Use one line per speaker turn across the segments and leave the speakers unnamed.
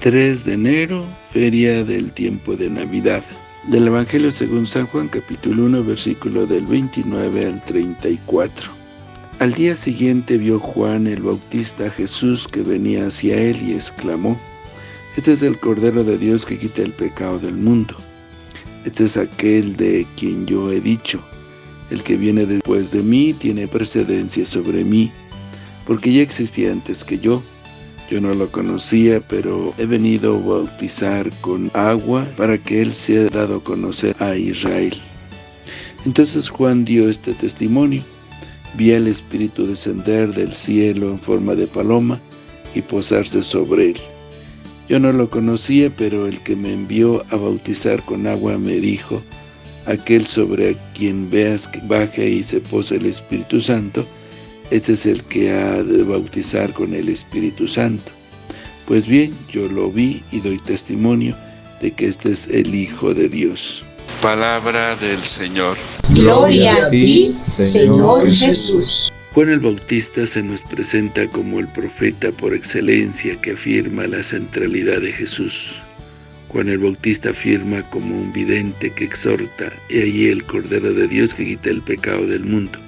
3 de enero, feria del tiempo de Navidad. Del Evangelio según San Juan, capítulo 1, versículo del 29 al 34. Al día siguiente vio Juan el Bautista a Jesús que venía hacia él y exclamó, Este es el Cordero de Dios que quita el pecado del mundo. Este es aquel de quien yo he dicho, el que viene después de mí tiene precedencia sobre mí, porque ya existía antes que yo. Yo no lo conocía, pero he venido a bautizar con agua para que él sea dado a conocer a Israel. Entonces Juan dio este testimonio. Vi al Espíritu descender del cielo en forma de paloma y posarse sobre él. Yo no lo conocía, pero el que me envió a bautizar con agua me dijo, aquel sobre quien veas que baje y se posa el Espíritu Santo, ese es el que ha de bautizar con el Espíritu Santo. Pues bien, yo lo vi y doy testimonio de que este es el Hijo de Dios.
Palabra del Señor.
Gloria a ti, Señor Jesús.
Juan el Bautista se nos presenta como el profeta por excelencia que afirma la centralidad de Jesús. Juan el Bautista afirma como un vidente que exhorta, y ahí el Cordero de Dios que quita el pecado del mundo.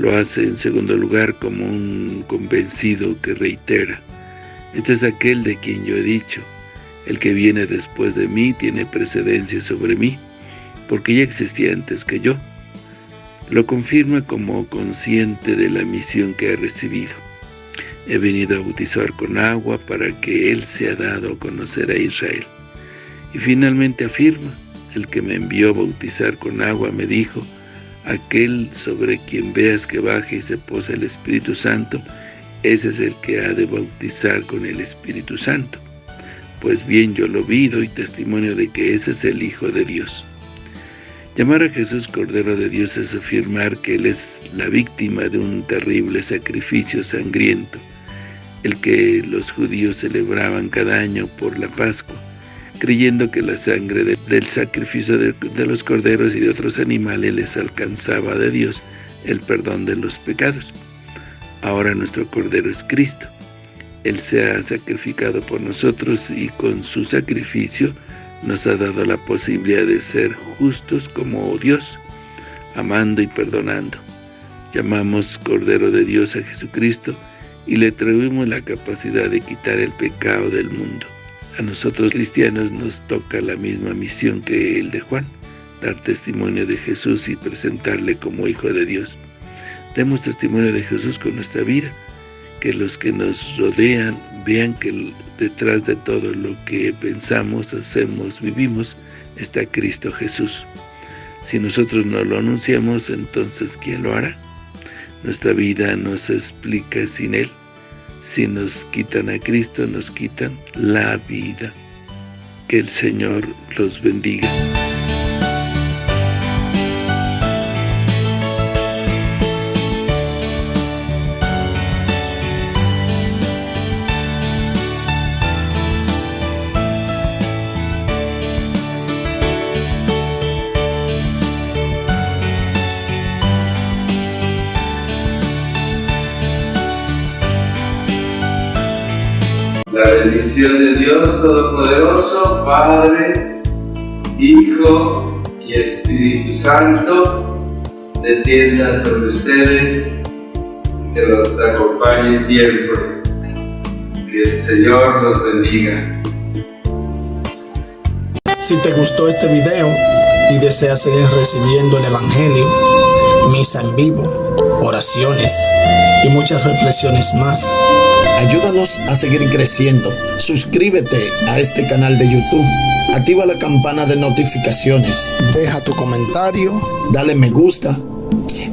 Lo hace en segundo lugar como un convencido que reitera, este es aquel de quien yo he dicho, el que viene después de mí tiene precedencia sobre mí, porque ya existía antes que yo. Lo confirma como consciente de la misión que ha recibido. He venido a bautizar con agua para que Él sea dado a conocer a Israel. Y finalmente afirma, el que me envió a bautizar con agua me dijo, aquel sobre quien veas que baje y se posa el Espíritu Santo, ese es el que ha de bautizar con el Espíritu Santo. Pues bien, yo lo vi y testimonio de que ese es el Hijo de Dios. Llamar a Jesús Cordero de Dios es afirmar que Él es la víctima de un terrible sacrificio sangriento, el que los judíos celebraban cada año por la Pascua, creyendo que la sangre del sacrificio de, de los corderos y de otros animales les alcanzaba de Dios el perdón de los pecados. Ahora nuestro Cordero es Cristo. Él se ha sacrificado por nosotros y con su sacrificio nos ha dado la posibilidad de ser justos como Dios, amando y perdonando. Llamamos Cordero de Dios a Jesucristo y le atribuimos la capacidad de quitar el pecado del mundo. A nosotros cristianos nos toca la misma misión que el de Juan, dar testimonio de Jesús y presentarle como Hijo de Dios. Demos testimonio de Jesús con nuestra vida, que los que nos rodean vean que detrás de todo lo que pensamos, hacemos, vivimos, está Cristo Jesús. Si nosotros no lo anunciamos, entonces ¿quién lo hará? Nuestra vida no se explica sin Él. Si nos quitan a Cristo, nos quitan la vida. Que el Señor los bendiga.
Bendición de Dios Todopoderoso, Padre, Hijo y Espíritu Santo, descienda sobre ustedes, que los acompañe siempre. Que el Señor los bendiga.
Si te gustó este video y deseas seguir recibiendo el Evangelio, misa en vivo, oraciones y muchas reflexiones más, ayúdanos a seguir creciendo. Suscríbete a este canal de YouTube. Activa la campana de notificaciones. Deja tu comentario, dale me gusta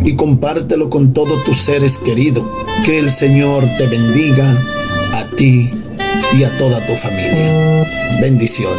y compártelo con todos tus seres queridos. Que el Señor te bendiga a ti y a toda tu familia. Bendiciones.